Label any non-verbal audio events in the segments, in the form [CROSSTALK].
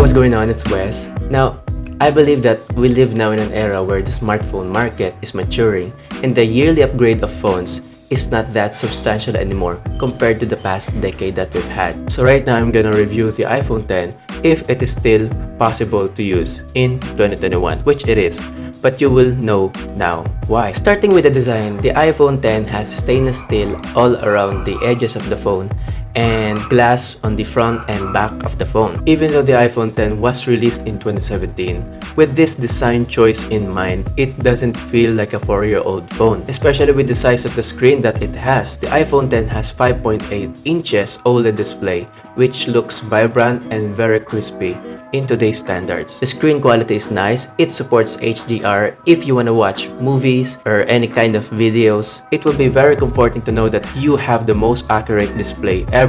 what's going on? It's Wes. Now, I believe that we live now in an era where the smartphone market is maturing and the yearly upgrade of phones is not that substantial anymore compared to the past decade that we've had. So right now, I'm gonna review the iPhone 10 if it is still possible to use in 2021, which it is but you will know now why. Starting with the design, the iPhone 10 has stainless steel all around the edges of the phone and glass on the front and back of the phone. Even though the iPhone 10 was released in 2017, with this design choice in mind, it doesn't feel like a 4-year-old phone, especially with the size of the screen that it has. The iPhone 10 has 5.8 inches OLED display, which looks vibrant and very crispy in today's standards. The screen quality is nice, it supports HDR if you want to watch movies or any kind of videos. It will be very comforting to know that you have the most accurate display ever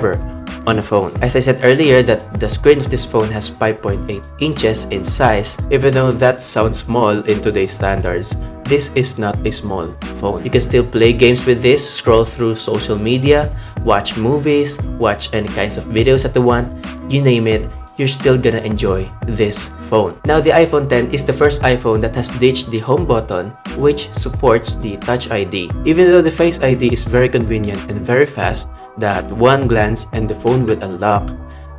on a phone. As I said earlier that the screen of this phone has 5.8 inches in size, even though that sounds small in today's standards, this is not a small phone. You can still play games with this, scroll through social media, watch movies, watch any kinds of videos that you want, you name it, you're still gonna enjoy this phone. Now, the iPhone 10 is the first iPhone that has ditched the home button which supports the Touch ID. Even though the Face ID is very convenient and very fast, that one glance and the phone will unlock,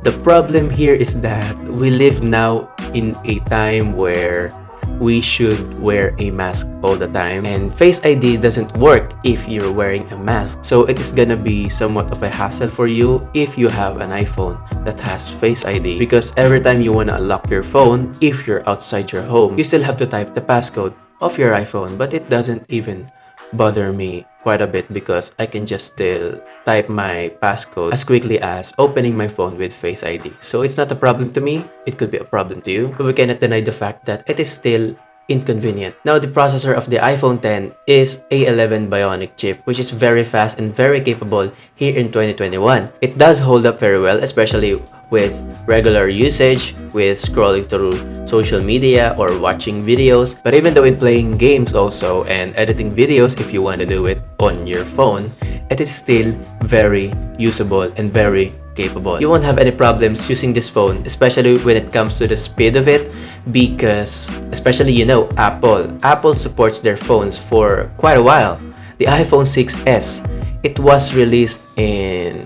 the problem here is that we live now in a time where we should wear a mask all the time and Face ID doesn't work if you're wearing a mask. So it is gonna be somewhat of a hassle for you if you have an iPhone that has Face ID because every time you want to unlock your phone if you're outside your home you still have to type the passcode of your iPhone but it doesn't even bother me quite a bit because I can just still type my passcode as quickly as opening my phone with Face ID. So it's not a problem to me, it could be a problem to you, but we cannot deny the fact that it is still inconvenient. Now, the processor of the iPhone 10 is A11 Bionic chip, which is very fast and very capable here in 2021. It does hold up very well, especially with regular usage, with scrolling through social media or watching videos. But even though in playing games also and editing videos if you want to do it on your phone, it is still very usable and very capable. You won't have any problems using this phone, especially when it comes to the speed of it because, especially you know, Apple. Apple supports their phones for quite a while. The iPhone 6s, it was released in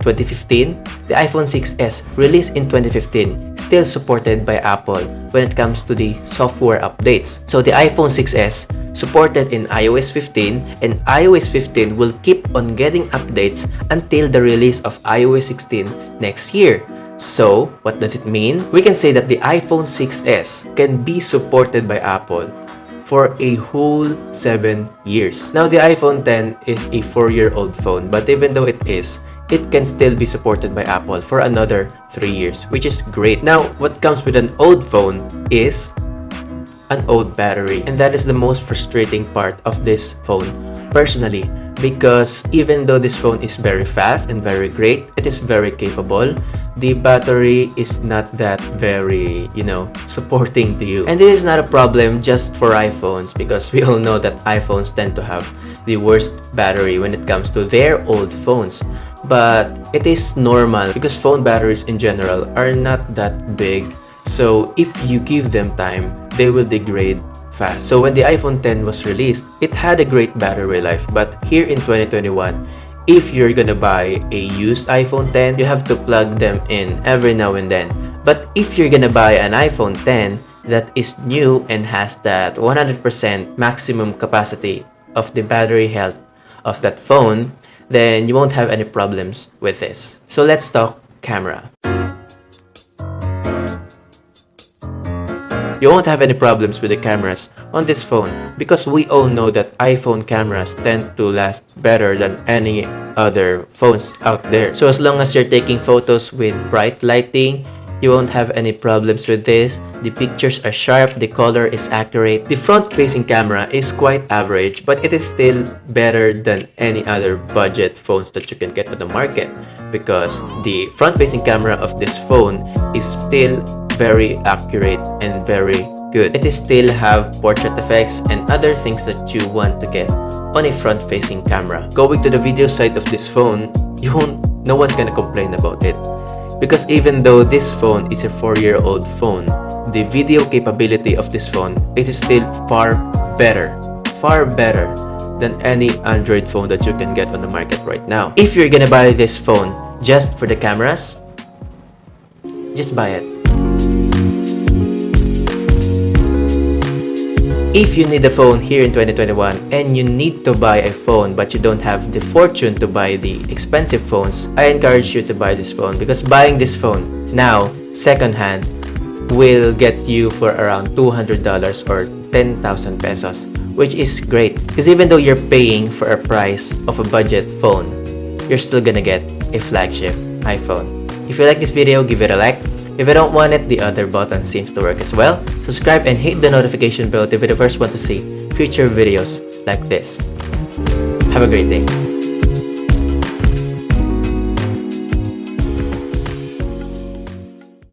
2015, the iPhone 6s released in 2015 still supported by Apple when it comes to the software updates. So the iPhone 6s supported in iOS 15 and iOS 15 will keep on getting updates until the release of iOS 16 next year. So, what does it mean? We can say that the iPhone 6s can be supported by Apple for a whole 7 years. Now, the iPhone 10 is a 4-year-old phone, but even though it is, it can still be supported by Apple for another 3 years, which is great. Now, what comes with an old phone is an old battery. And that is the most frustrating part of this phone, personally. Because even though this phone is very fast and very great, it is very capable, the battery is not that very, you know, supporting to you. And this is not a problem just for iPhones because we all know that iPhones tend to have the worst battery when it comes to their old phones but it is normal because phone batteries in general are not that big so if you give them time they will degrade fast so when the iphone 10 was released it had a great battery life but here in 2021 if you're gonna buy a used iphone 10 you have to plug them in every now and then but if you're gonna buy an iphone 10 that is new and has that 100% maximum capacity of the battery health of that phone then you won't have any problems with this. So let's talk camera. You won't have any problems with the cameras on this phone because we all know that iPhone cameras tend to last better than any other phones out there. So as long as you're taking photos with bright lighting you won't have any problems with this. The pictures are sharp, the color is accurate. The front-facing camera is quite average but it is still better than any other budget phones that you can get on the market because the front-facing camera of this phone is still very accurate and very good. It still have portrait effects and other things that you want to get on a front-facing camera. Going to the video side of this phone, [LAUGHS] you won't, no one's gonna complain about it Because even though this phone is a 4-year-old phone, the video capability of this phone is still far better, far better than any Android phone that you can get on the market right now. If you're gonna buy this phone just for the cameras, just buy it. If you need a phone here in 2021 and you need to buy a phone but you don't have the fortune to buy the expensive phones, I encourage you to buy this phone because buying this phone now, secondhand, will get you for around $200 or 10,000 pesos, which is great because even though you're paying for a price of a budget phone, you're still gonna get a flagship iPhone. If you like this video, give it a like. If you don't want it, the other button seems to work as well. Subscribe and hit the notification bell to be the first one to see future videos like this. Have a great day.